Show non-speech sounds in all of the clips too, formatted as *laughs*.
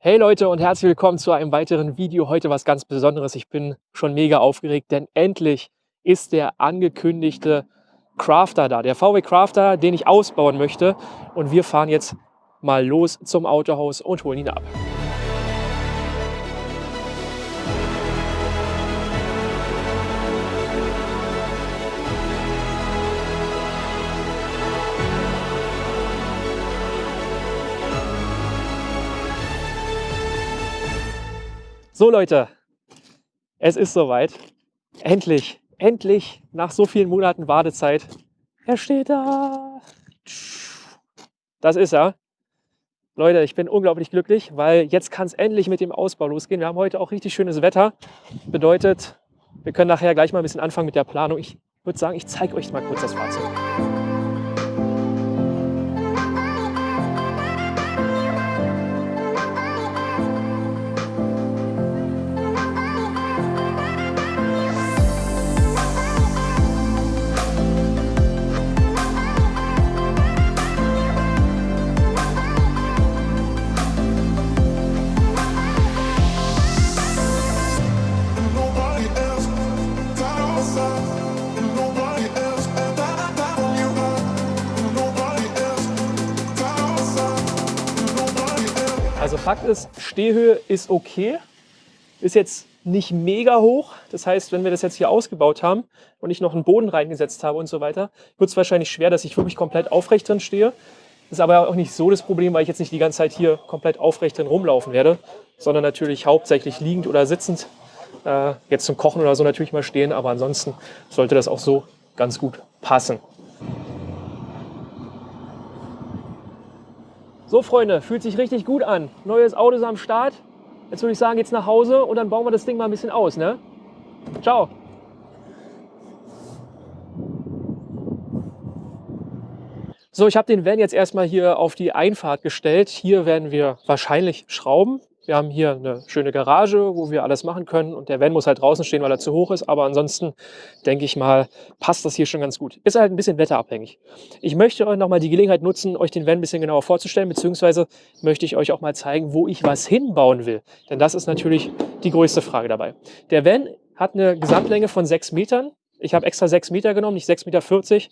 Hey Leute und herzlich willkommen zu einem weiteren Video. Heute was ganz Besonderes. Ich bin schon mega aufgeregt, denn endlich ist der angekündigte Crafter da. Der VW Crafter, den ich ausbauen möchte. Und wir fahren jetzt mal los zum Autohaus und holen ihn ab. So Leute, es ist soweit. Endlich, endlich, nach so vielen Monaten Wartezeit. Er steht da. Das ist er. Leute, ich bin unglaublich glücklich, weil jetzt kann es endlich mit dem Ausbau losgehen. Wir haben heute auch richtig schönes Wetter. Bedeutet, wir können nachher gleich mal ein bisschen anfangen mit der Planung. Ich würde sagen, ich zeige euch mal kurz das Fahrzeug. Fakt ist, Stehhöhe ist okay, ist jetzt nicht mega hoch. Das heißt, wenn wir das jetzt hier ausgebaut haben und ich noch einen Boden reingesetzt habe und so weiter, wird es wahrscheinlich schwer, dass ich wirklich komplett aufrecht drin stehe. Ist aber auch nicht so das Problem, weil ich jetzt nicht die ganze Zeit hier komplett aufrecht drin rumlaufen werde, sondern natürlich hauptsächlich liegend oder sitzend. Äh, jetzt zum Kochen oder so natürlich mal stehen, aber ansonsten sollte das auch so ganz gut passen. So Freunde, fühlt sich richtig gut an. Neues Auto ist am Start. Jetzt würde ich sagen, jetzt nach Hause und dann bauen wir das Ding mal ein bisschen aus. Ne? Ciao. So, ich habe den Van jetzt erstmal hier auf die Einfahrt gestellt. Hier werden wir wahrscheinlich schrauben. Wir haben hier eine schöne Garage, wo wir alles machen können und der Van muss halt draußen stehen, weil er zu hoch ist. Aber ansonsten denke ich mal, passt das hier schon ganz gut. Ist halt ein bisschen wetterabhängig. Ich möchte euch nochmal die Gelegenheit nutzen, euch den Van ein bisschen genauer vorzustellen, beziehungsweise möchte ich euch auch mal zeigen, wo ich was hinbauen will. Denn das ist natürlich die größte Frage dabei. Der Van hat eine Gesamtlänge von 6 Metern. Ich habe extra 6 Meter genommen, nicht 6,40 Meter,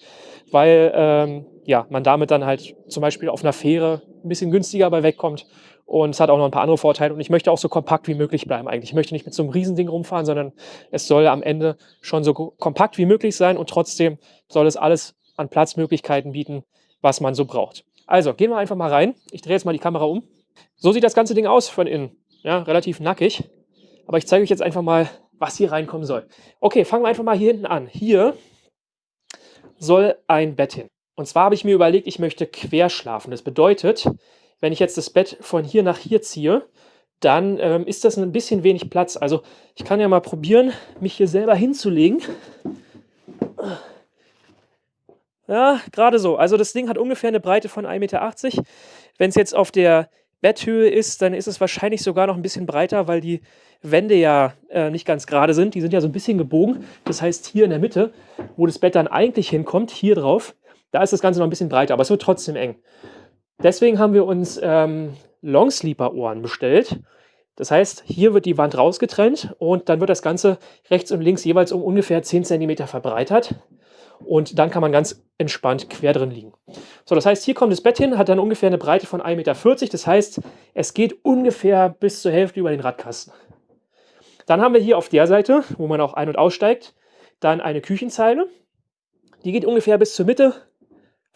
weil ähm, ja, man damit dann halt zum Beispiel auf einer Fähre ein bisschen günstiger bei wegkommt und es hat auch noch ein paar andere Vorteile. Und ich möchte auch so kompakt wie möglich bleiben eigentlich. Ich möchte nicht mit so einem Riesending rumfahren, sondern es soll am Ende schon so kompakt wie möglich sein. Und trotzdem soll es alles an Platzmöglichkeiten bieten, was man so braucht. Also, gehen wir einfach mal rein. Ich drehe jetzt mal die Kamera um. So sieht das ganze Ding aus von innen. Ja, relativ nackig. Aber ich zeige euch jetzt einfach mal, was hier reinkommen soll. Okay, fangen wir einfach mal hier hinten an. Hier soll ein Bett hin. Und zwar habe ich mir überlegt, ich möchte quer schlafen. Das bedeutet, wenn ich jetzt das Bett von hier nach hier ziehe, dann ähm, ist das ein bisschen wenig Platz. Also ich kann ja mal probieren, mich hier selber hinzulegen. Ja, gerade so. Also das Ding hat ungefähr eine Breite von 1,80 Meter. Wenn es jetzt auf der Betthöhe ist, dann ist es wahrscheinlich sogar noch ein bisschen breiter, weil die Wände ja äh, nicht ganz gerade sind. Die sind ja so ein bisschen gebogen. Das heißt, hier in der Mitte, wo das Bett dann eigentlich hinkommt, hier drauf, da ist das Ganze noch ein bisschen breiter, aber es wird trotzdem eng. Deswegen haben wir uns ähm, Longsleeper-Ohren bestellt. Das heißt, hier wird die Wand rausgetrennt und dann wird das Ganze rechts und links jeweils um ungefähr 10 cm verbreitert. Und dann kann man ganz entspannt quer drin liegen. So, das heißt, hier kommt das Bett hin, hat dann ungefähr eine Breite von 1,40 Meter. Das heißt, es geht ungefähr bis zur Hälfte über den Radkasten. Dann haben wir hier auf der Seite, wo man auch ein- und aussteigt, dann eine Küchenzeile. Die geht ungefähr bis zur Mitte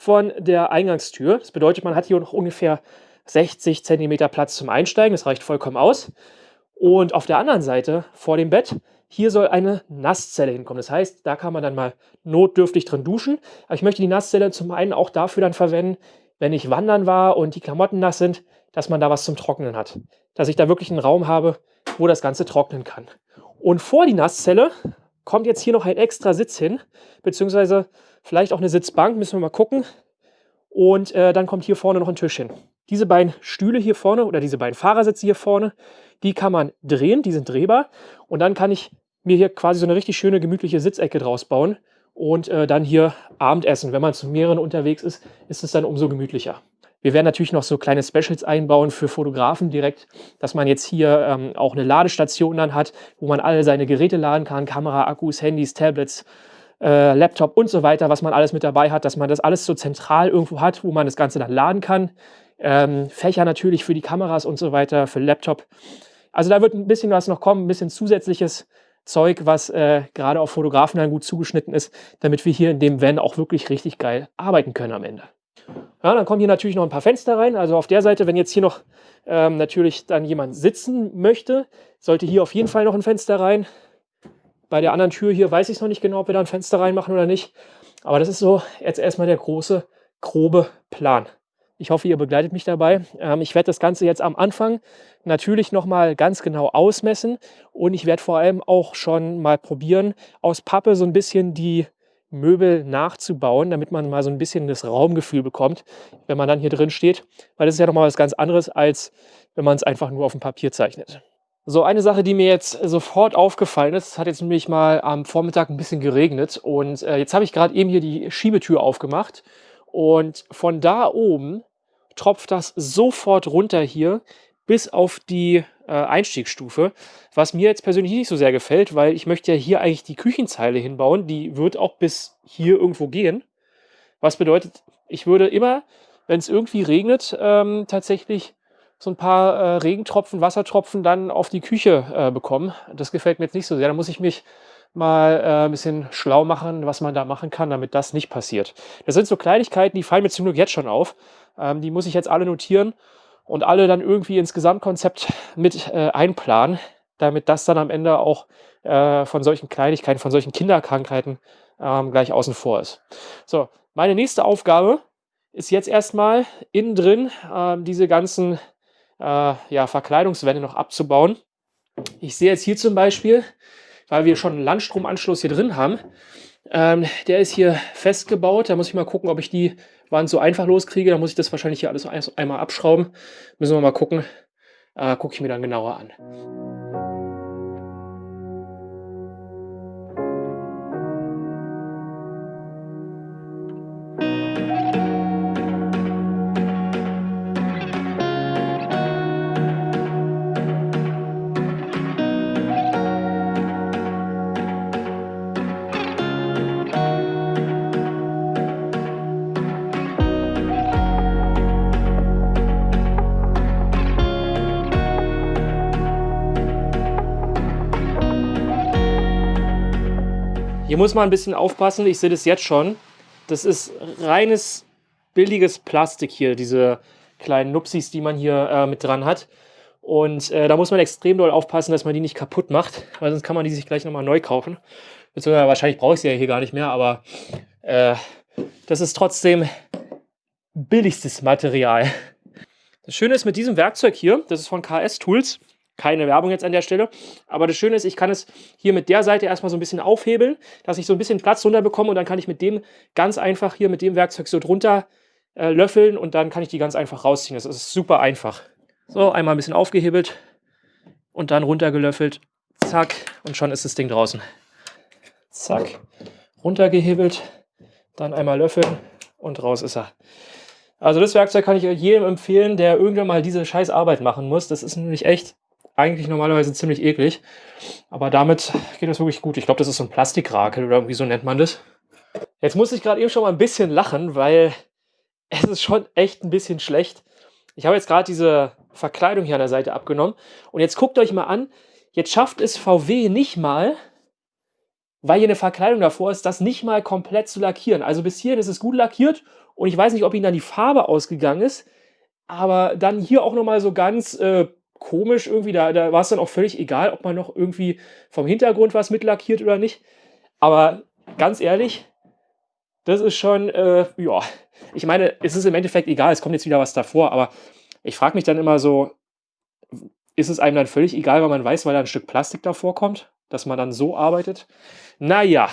von der Eingangstür. Das bedeutet, man hat hier noch ungefähr 60 cm Platz zum Einsteigen. Das reicht vollkommen aus. Und auf der anderen Seite, vor dem Bett, hier soll eine Nasszelle hinkommen. Das heißt, da kann man dann mal notdürftig drin duschen. Aber ich möchte die Nasszelle zum einen auch dafür dann verwenden, wenn ich wandern war und die Klamotten nass sind, dass man da was zum Trocknen hat. Dass ich da wirklich einen Raum habe, wo das Ganze trocknen kann. Und vor die Nasszelle kommt jetzt hier noch ein extra Sitz hin, beziehungsweise vielleicht auch eine Sitzbank, müssen wir mal gucken. Und äh, dann kommt hier vorne noch ein Tisch hin. Diese beiden Stühle hier vorne oder diese beiden Fahrersitze hier vorne, die kann man drehen, die sind drehbar. Und dann kann ich mir hier quasi so eine richtig schöne, gemütliche Sitzecke draus bauen und äh, dann hier Abendessen. Wenn man zu mehreren unterwegs ist, ist es dann umso gemütlicher. Wir werden natürlich noch so kleine Specials einbauen für Fotografen direkt, dass man jetzt hier ähm, auch eine Ladestation dann hat, wo man alle seine Geräte laden kann, Kamera, Akkus, Handys, Tablets, äh, Laptop und so weiter, was man alles mit dabei hat, dass man das alles so zentral irgendwo hat, wo man das Ganze dann laden kann. Ähm, Fächer natürlich für die Kameras und so weiter, für Laptop. Also da wird ein bisschen was noch kommen, ein bisschen zusätzliches Zeug, was äh, gerade auf Fotografen dann gut zugeschnitten ist, damit wir hier in dem Van auch wirklich richtig geil arbeiten können am Ende. Ja, dann kommen hier natürlich noch ein paar Fenster rein. Also auf der Seite, wenn jetzt hier noch ähm, natürlich dann jemand sitzen möchte, sollte hier auf jeden Fall noch ein Fenster rein. Bei der anderen Tür hier weiß ich es noch nicht genau, ob wir da ein Fenster reinmachen oder nicht. Aber das ist so jetzt erstmal der große, grobe Plan. Ich hoffe, ihr begleitet mich dabei. Ähm, ich werde das Ganze jetzt am Anfang natürlich nochmal ganz genau ausmessen und ich werde vor allem auch schon mal probieren, aus Pappe so ein bisschen die Möbel nachzubauen, damit man mal so ein bisschen das Raumgefühl bekommt, wenn man dann hier drin steht. Weil das ist ja nochmal was ganz anderes, als wenn man es einfach nur auf dem Papier zeichnet. So, eine Sache, die mir jetzt sofort aufgefallen ist, es hat jetzt nämlich mal am Vormittag ein bisschen geregnet und äh, jetzt habe ich gerade eben hier die Schiebetür aufgemacht und von da oben tropft das sofort runter hier bis auf die äh, Einstiegsstufe, was mir jetzt persönlich nicht so sehr gefällt, weil ich möchte ja hier eigentlich die Küchenzeile hinbauen, die wird auch bis hier irgendwo gehen. Was bedeutet, ich würde immer, wenn es irgendwie regnet, ähm, tatsächlich so ein paar äh, Regentropfen, Wassertropfen dann auf die Küche äh, bekommen. Das gefällt mir jetzt nicht so sehr. Da muss ich mich mal äh, ein bisschen schlau machen, was man da machen kann, damit das nicht passiert. Das sind so Kleinigkeiten, die fallen mir zum Glück jetzt schon auf. Ähm, die muss ich jetzt alle notieren und alle dann irgendwie ins Gesamtkonzept mit äh, einplanen, damit das dann am Ende auch äh, von solchen Kleinigkeiten, von solchen Kinderkrankheiten ähm, gleich außen vor ist. So, meine nächste Aufgabe ist jetzt erstmal innen drin äh, diese ganzen äh, ja, Verkleidungswände noch abzubauen. Ich sehe jetzt hier zum Beispiel, weil wir schon einen Landstromanschluss hier drin haben, ähm, der ist hier festgebaut. Da muss ich mal gucken, ob ich die Wand so einfach loskriege. Da muss ich das wahrscheinlich hier alles einmal abschrauben. Müssen wir mal gucken. Äh, Gucke ich mir dann genauer an. Muss man ein bisschen aufpassen, ich sehe das jetzt schon. Das ist reines, billiges Plastik hier, diese kleinen Nupsis, die man hier äh, mit dran hat. Und äh, da muss man extrem doll aufpassen, dass man die nicht kaputt macht, weil sonst kann man die sich gleich nochmal neu kaufen. Beziehungsweise wahrscheinlich brauche ich sie ja hier gar nicht mehr, aber äh, das ist trotzdem billigstes Material. Das Schöne ist mit diesem Werkzeug hier, das ist von KS Tools, keine Werbung jetzt an der Stelle. Aber das Schöne ist, ich kann es hier mit der Seite erstmal so ein bisschen aufhebeln, dass ich so ein bisschen Platz drunter bekomme und dann kann ich mit dem ganz einfach hier mit dem Werkzeug so drunter äh, löffeln und dann kann ich die ganz einfach rausziehen. Das ist super einfach. So, einmal ein bisschen aufgehebelt und dann runtergelöffelt. Zack, und schon ist das Ding draußen. Zack, runtergehebelt, dann einmal löffeln und raus ist er. Also das Werkzeug kann ich jedem empfehlen, der irgendwann mal diese scheiß Arbeit machen muss. Das ist nämlich echt eigentlich normalerweise ziemlich eklig. Aber damit geht das wirklich gut. Ich glaube, das ist so ein Plastikrakel oder irgendwie so nennt man das. Jetzt muss ich gerade eben schon mal ein bisschen lachen, weil *laughs* es ist schon echt ein bisschen schlecht. Ich habe jetzt gerade diese Verkleidung hier an der Seite abgenommen. Und jetzt guckt euch mal an, jetzt schafft es VW nicht mal, weil hier eine Verkleidung davor ist, das nicht mal komplett zu lackieren. Also bis hierhin ist es gut lackiert und ich weiß nicht, ob ihnen dann die Farbe ausgegangen ist, aber dann hier auch nochmal so ganz äh, komisch irgendwie. Da, da war es dann auch völlig egal, ob man noch irgendwie vom Hintergrund was mitlackiert oder nicht. Aber ganz ehrlich, das ist schon, äh, ja, ich meine, es ist im Endeffekt egal, es kommt jetzt wieder was davor, aber ich frage mich dann immer so, ist es einem dann völlig egal, weil man weiß, weil da ein Stück Plastik davor kommt, dass man dann so arbeitet? Naja.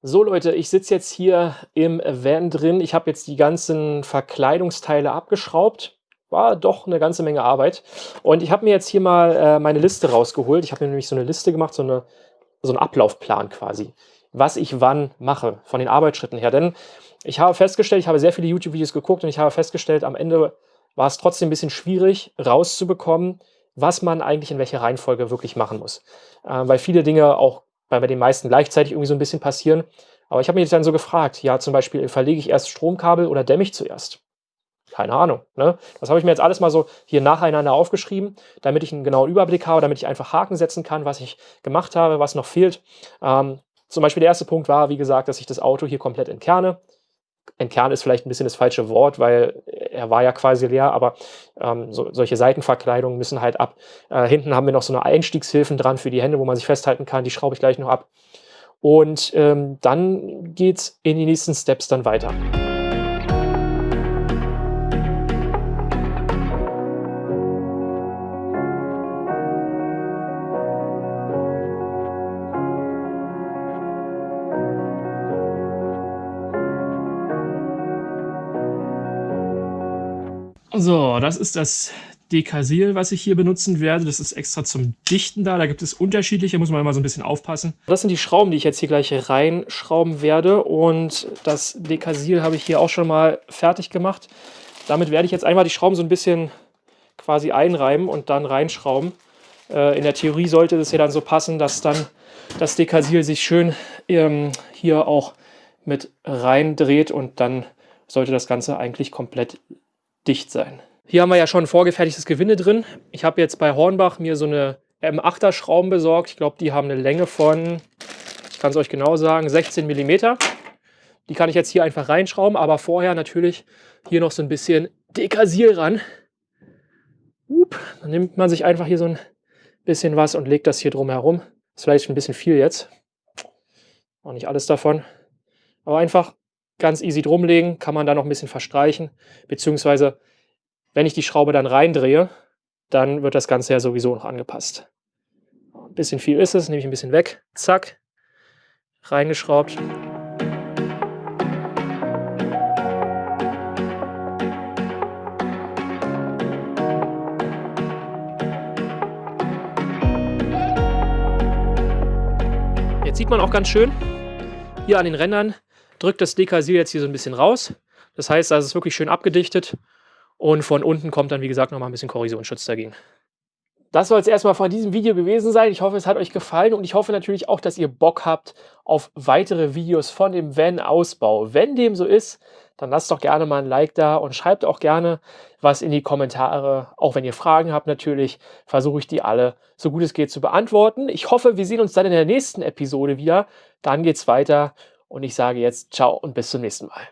So Leute, ich sitze jetzt hier im Van drin. Ich habe jetzt die ganzen Verkleidungsteile abgeschraubt war doch eine ganze Menge Arbeit. Und ich habe mir jetzt hier mal äh, meine Liste rausgeholt. Ich habe mir nämlich so eine Liste gemacht, so, eine, so einen Ablaufplan quasi, was ich wann mache, von den Arbeitsschritten her. Denn ich habe festgestellt, ich habe sehr viele YouTube-Videos geguckt und ich habe festgestellt, am Ende war es trotzdem ein bisschen schwierig rauszubekommen, was man eigentlich in welcher Reihenfolge wirklich machen muss. Äh, weil viele Dinge auch bei, den meisten gleichzeitig irgendwie so ein bisschen passieren. Aber ich habe mich dann so gefragt, ja zum Beispiel, verlege ich erst Stromkabel oder dämme ich zuerst? Keine Ahnung. Ne? Das habe ich mir jetzt alles mal so hier nacheinander aufgeschrieben, damit ich einen genauen Überblick habe, damit ich einfach Haken setzen kann, was ich gemacht habe, was noch fehlt. Ähm, zum Beispiel der erste Punkt war, wie gesagt, dass ich das Auto hier komplett entkerne. Entkerne ist vielleicht ein bisschen das falsche Wort, weil er war ja quasi leer, aber ähm, so, solche Seitenverkleidungen müssen halt ab. Äh, hinten haben wir noch so eine Einstiegshilfen dran für die Hände, wo man sich festhalten kann. Die schraube ich gleich noch ab. Und ähm, dann geht's in die nächsten Steps dann weiter. So, das ist das Dekasil, was ich hier benutzen werde. Das ist extra zum Dichten da. Da gibt es unterschiedliche, muss man immer so ein bisschen aufpassen. Das sind die Schrauben, die ich jetzt hier gleich reinschrauben werde. Und das Dekasil habe ich hier auch schon mal fertig gemacht. Damit werde ich jetzt einmal die Schrauben so ein bisschen quasi einreiben und dann reinschrauben. Äh, in der Theorie sollte das ja dann so passen, dass dann das Dekasil sich schön ähm, hier auch mit reindreht und dann sollte das Ganze eigentlich komplett dicht sein. Hier haben wir ja schon vorgefertigtes Gewinde drin. Ich habe jetzt bei Hornbach mir so eine M8er Schrauben besorgt. Ich glaube, die haben eine Länge von, ich kann es euch genau sagen, 16 mm. Die kann ich jetzt hier einfach reinschrauben, aber vorher natürlich hier noch so ein bisschen Dekasil ran. Up, dann nimmt man sich einfach hier so ein bisschen was und legt das hier drum herum. Ist vielleicht ein bisschen viel jetzt. Auch nicht alles davon. Aber einfach ganz easy drumlegen, kann man da noch ein bisschen verstreichen, beziehungsweise wenn ich die Schraube dann reindrehe, dann wird das Ganze ja sowieso noch angepasst. Ein bisschen viel ist es, nehme ich ein bisschen weg, zack, reingeschraubt. Jetzt sieht man auch ganz schön hier an den Rändern, drückt das Dekasil jetzt hier so ein bisschen raus. Das heißt, das ist wirklich schön abgedichtet und von unten kommt dann, wie gesagt, nochmal ein bisschen Korrosionsschutz dagegen. Das soll es erstmal von diesem Video gewesen sein. Ich hoffe, es hat euch gefallen und ich hoffe natürlich auch, dass ihr Bock habt auf weitere Videos von dem Van-Ausbau. Wenn dem so ist, dann lasst doch gerne mal ein Like da und schreibt auch gerne was in die Kommentare. Auch wenn ihr Fragen habt natürlich, versuche ich die alle so gut es geht zu beantworten. Ich hoffe, wir sehen uns dann in der nächsten Episode wieder. Dann geht's weiter und ich sage jetzt ciao und bis zum nächsten Mal.